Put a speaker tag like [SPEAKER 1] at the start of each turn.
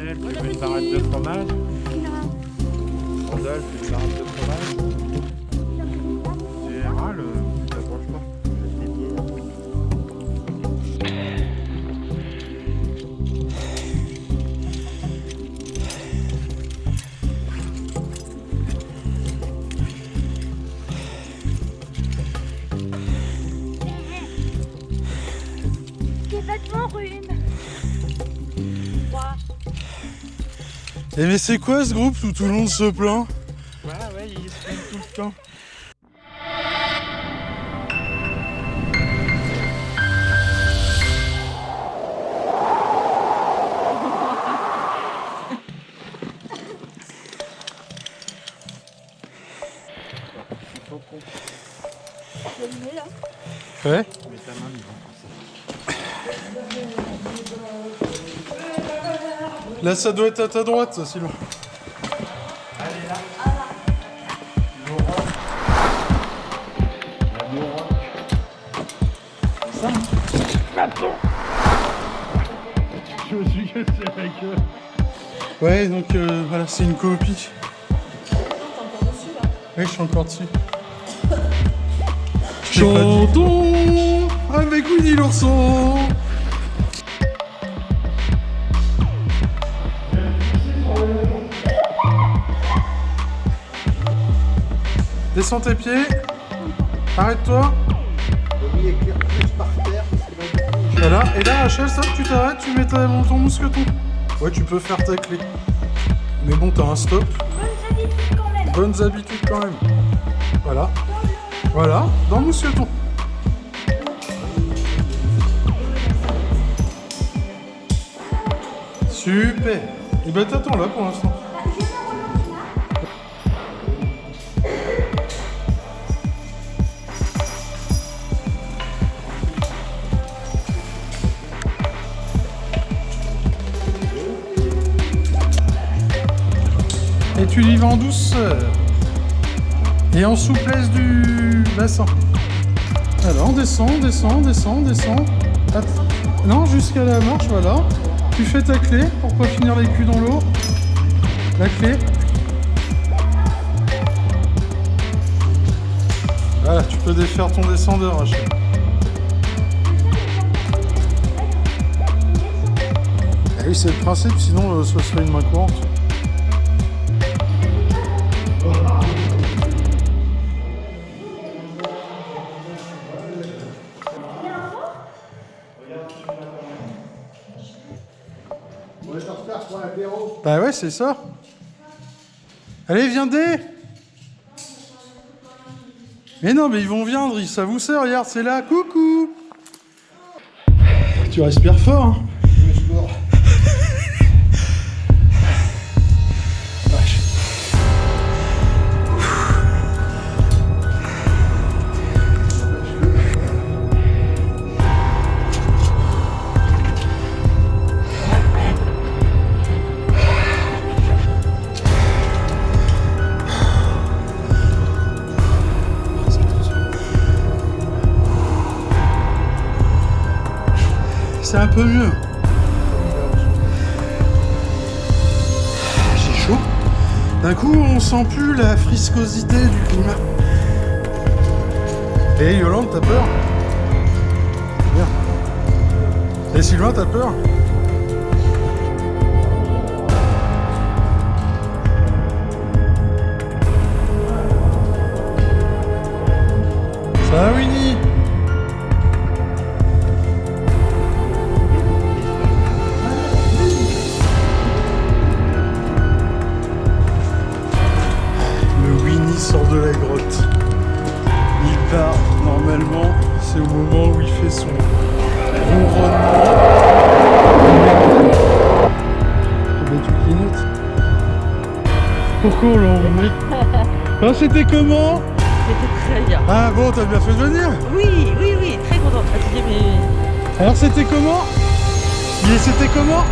[SPEAKER 1] Rachel, tu veux une barrette de fromage? Rodolphe, une barrette de fromage?
[SPEAKER 2] Et mais c'est quoi ce groupe où tout le monde se plaint
[SPEAKER 1] Ouais, ouais, il se filme tout le temps.
[SPEAKER 2] Ouais Là ça doit être à ta droite ça Sylvain.
[SPEAKER 1] Je me suis cassé la gueule.
[SPEAKER 2] Ouais donc euh, voilà c'est une copie. Ouais je suis encore dessus. Chantons avec Winnie l'ourson Descends tes pieds. Arrête-toi. Voilà. Et là, Rachel, ça, tu t'arrêtes, tu mets ta, ton mousqueton. Ouais, tu peux faire ta clé. Mais bon, t'as un stop.
[SPEAKER 3] Bonnes habitudes quand même.
[SPEAKER 2] Bonnes habitudes quand même. Voilà. Voilà, dans le mousqueton. Super. Et ben t'attends là pour l'instant. Vas en douceur. Et en souplesse du bassin. Alors, on descend, on descend, on descend, on descend. Non, jusqu'à la marche, voilà. Tu fais ta clé pour pas finir les culs dans l'eau. La clé. Voilà, tu peux défaire ton descendeur. Ah oui, c'est le principe, sinon euh, ce serait une main courante. Bah ouais, c'est ça. Allez, viens dès Mais non, mais ils vont viendre, ils- ça vous sert, regarde, c'est là, coucou. Tu respires fort, hein. Vache. C'est un peu mieux. J'ai chaud. D'un coup, on sent plus la friscosité du climat. Et Yolande, t'as peur? Bien. Et Sylvain, t'as peur? Ça va, Normalement, c'est au moment où il fait son ronronnement. Ah bah tu clignotes. Pourquoi on l'a emmené Ah c'était comment
[SPEAKER 4] C'était très bien.
[SPEAKER 2] Ah bon t'as bien fait de venir
[SPEAKER 4] Oui, oui, oui, très contente. Fatiguée, mais
[SPEAKER 2] Alors c'était comment c'était comment